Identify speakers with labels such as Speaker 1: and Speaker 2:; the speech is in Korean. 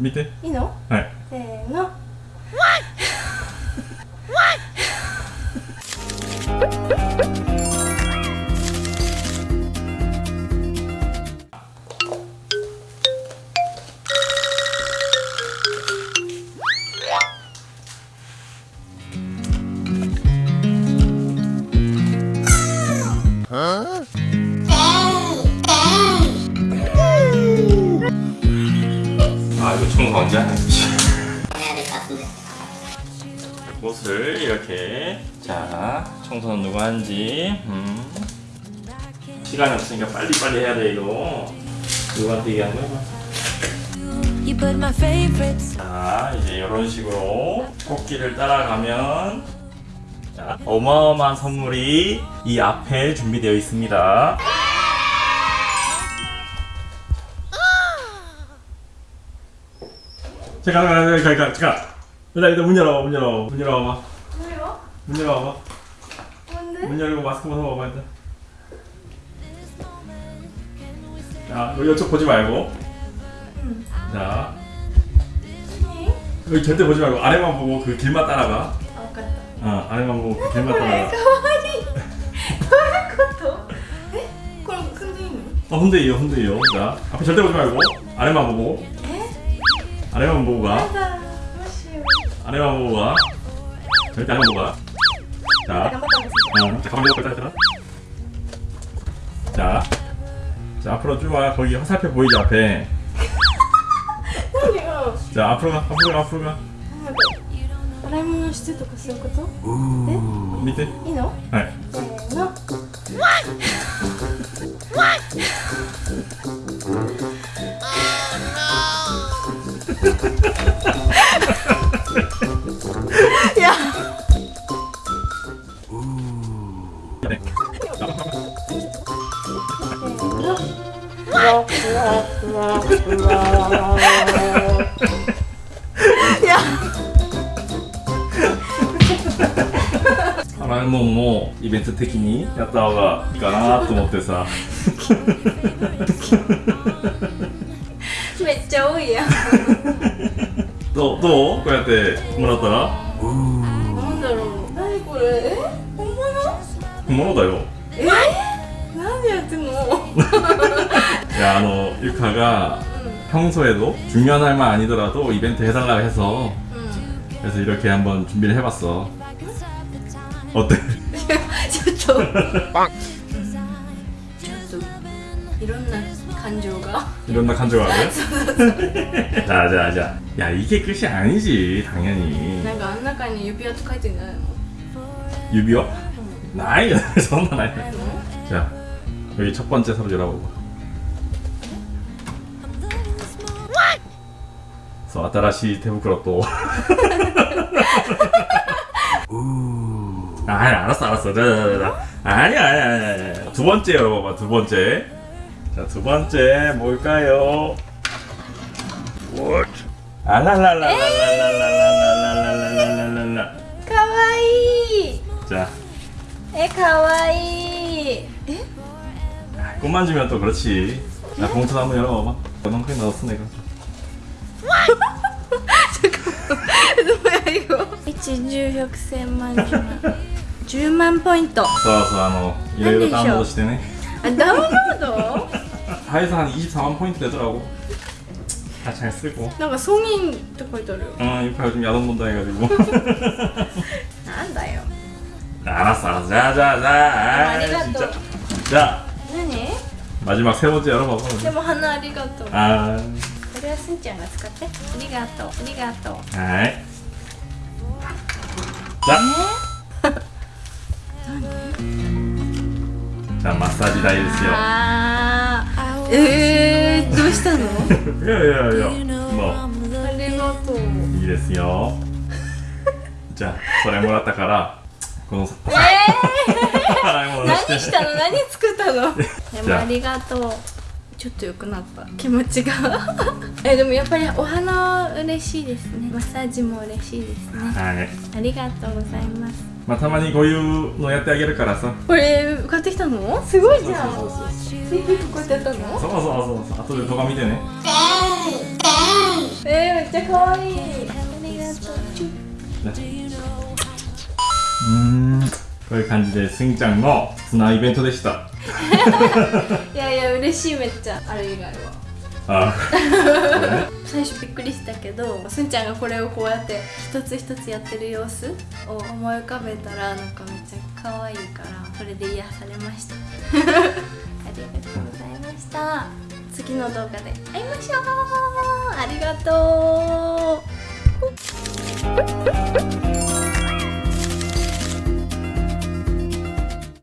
Speaker 1: 見て。
Speaker 2: いいの？
Speaker 1: はい。
Speaker 2: せーの
Speaker 1: 언제 하냐
Speaker 3: 해야 될 것 같은데.
Speaker 1: 옷을 이렇게. 자 청소는 누가 하는지. 음. 시간이 없으니까 빨리빨리 해야 돼 이거. 누구한테 얘기하는 거야? 자 이제 이런 식으로 꽃길을 따라가면. 자, 어마어마한 선물이 이 앞에 준비되어 있습니다 잠깐 잠깐 잠깐 잠깐 일단 일단 문 열어봐 문 열어봐 문 열어봐.
Speaker 2: 왜요?
Speaker 1: 문 열어봐.
Speaker 2: 뭔데?
Speaker 1: 문 열고 마스크 벗어봐봐 일단. 자 이쪽 보지 말고.
Speaker 2: 응자.
Speaker 1: 여기 절대 보지 말고 아래만 보고 그 길만 따라가.
Speaker 2: 아깝다.
Speaker 1: 어 아래만 보고 그 길만 따라가.
Speaker 2: 가만히 도와줄 것도 에?
Speaker 1: 어, 자 앞에 절대 보지 말고 아래만 보고. 아래만 보고
Speaker 2: や
Speaker 1: 가
Speaker 2: だどうしよう
Speaker 1: 아래만 보고 가 절대 아래만 보고 가
Speaker 2: 頑
Speaker 1: 자,
Speaker 2: 張ったんです
Speaker 1: 어, 자 가만히 있어 일단 자, 자 앞으로 쭉 와 거기 화살표 보이지 앞에
Speaker 2: 何よ
Speaker 1: 자 앞으로 가 앞으로 가 앞으로 가
Speaker 2: なんか洗い物してとかそういうこと
Speaker 1: 밑에
Speaker 2: いいの
Speaker 1: 네.
Speaker 2: せーの
Speaker 1: 네. 洗い物もイベント的にやった方がいいかなと思ってさ。
Speaker 2: めっちゃ多いやん。
Speaker 1: どうどうこうやってもらったら
Speaker 2: なんだろう何これえ本物
Speaker 1: 本物だよ
Speaker 2: えなんでやってんの
Speaker 1: 야, 너 유카가 평소에도 중요한 날만 아니더라도 이벤트 해달라고 해서 그래서 이렇게 한번 준비를 해봤어 어때?
Speaker 2: ちょっとちょっといろんな感情が
Speaker 1: 이런 나 간조하고요? 자자자 야 이게 끝이 아니지 당연히
Speaker 2: なんかあん中に指輪と書いてんじゃないの
Speaker 1: 유비와? 나이そんな 나이
Speaker 2: ないの
Speaker 1: 자 여기 첫 번째 서로 열어보고 そう新しい手袋と 아 알았어 알았어 자자자 아니야 아니야 아니야 두 번째 열어봐봐 두 번째 자 두 번째 뭘까요 What? 아
Speaker 2: 라라라라라라라라라라라라. 가와이.
Speaker 1: 자.
Speaker 2: 에 가와이. 에?
Speaker 1: 꽃 만지면 또 그렇지. 나 봉투 한번 열어봐봐. 너만큼 넣었어 내가.
Speaker 2: 잠깐만. 뭐야 이거? 진주 혁세만 주만. 10만
Speaker 1: 포인트. 서서하노.
Speaker 2: 이래이래
Speaker 1: 다운로드 시대네.
Speaker 2: 아, 다운로드?
Speaker 1: 하에서 한 24만 포인트 되더라고. 다 잘 쓰고
Speaker 2: 뭔가 성인 또 걸더래요
Speaker 1: 아 이거 요즘 야단 본다 해가지고
Speaker 2: 안 나요
Speaker 1: 알았어 알았어 자자자 진짜 자
Speaker 2: 뭐 니?
Speaker 1: 마지막 세 번째 열어봐봐
Speaker 2: 근데 하나
Speaker 1: 아
Speaker 2: 리가또 아 그래야 순짱가 쓰겠 대? 아리가또 아리가또
Speaker 1: 하이 자 자, 마사지台ですよ。
Speaker 2: あー。うー。したの？
Speaker 1: いやいやいやも
Speaker 2: あ。りがとう。
Speaker 1: ういいですよ。じゃあそれもらったからこの
Speaker 2: えー、何したの？何作ったの？で
Speaker 1: じゃあ。
Speaker 2: もありがとう。ちょっと良くなった。気持ちが。えでもやっぱりお花嬉しいですね。マッサージも嬉しいですね。
Speaker 1: はい。
Speaker 2: ありがとうございます
Speaker 1: まあたまにこういうのやってあげるからさ。
Speaker 2: これ買ってきたの？すごいじゃん。
Speaker 1: そうそうそう。
Speaker 2: 制服こうやってやったの？
Speaker 1: そうそうそうそう。後で動画見てね。
Speaker 2: えー、ちゃ可愛い。ありがとうチュッ
Speaker 1: 음, こういう感じでスギちゃんのツナイベントでした。
Speaker 2: いやいや嬉しいめっちゃ。あれ以外は
Speaker 1: あこれね
Speaker 2: 最初びっくりしたけどすんちゃんがこれをこうやって一つ一つやってる様子を思い浮かべたらなんかめっちゃ可愛いからそれで癒されました。ありがとうございました。次の動画で会いましょう。ありがとう。